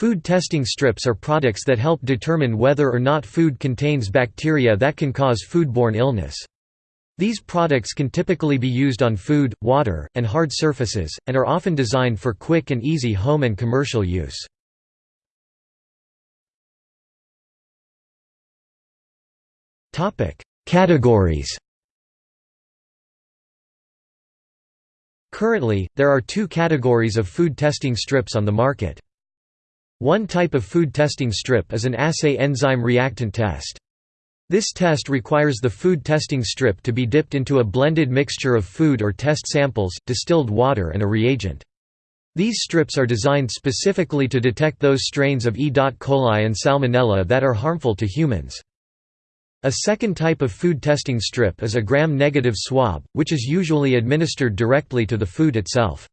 Food testing strips are products that help determine whether or not food contains bacteria that can cause foodborne illness. These products can typically be used on food, water, and hard surfaces, and are often designed for quick and easy home and commercial use. Categories Currently, there are two categories of food testing strips on the market. One type of food testing strip is an assay enzyme reactant test. This test requires the food testing strip to be dipped into a blended mixture of food or test samples, distilled water and a reagent. These strips are designed specifically to detect those strains of E. coli and Salmonella that are harmful to humans. A second type of food testing strip is a gram-negative swab, which is usually administered directly to the food itself.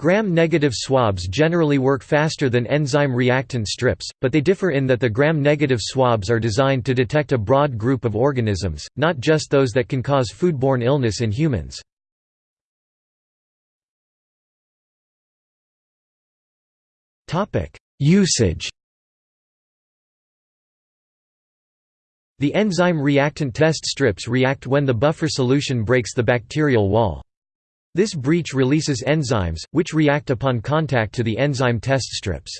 Gram-negative swabs generally work faster than enzyme reactant strips, but they differ in that the gram-negative swabs are designed to detect a broad group of organisms, not just those that can cause foodborne illness in humans. Usage The enzyme reactant test strips react when the buffer solution breaks the bacterial wall. This breach releases enzymes, which react upon contact to the enzyme test strips.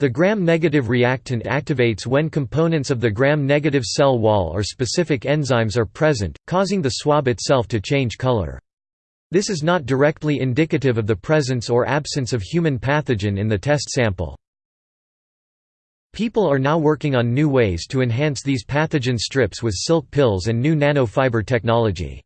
The gram-negative reactant activates when components of the gram-negative cell wall or specific enzymes are present, causing the swab itself to change color. This is not directly indicative of the presence or absence of human pathogen in the test sample. People are now working on new ways to enhance these pathogen strips with silk pills and new nanofiber technology.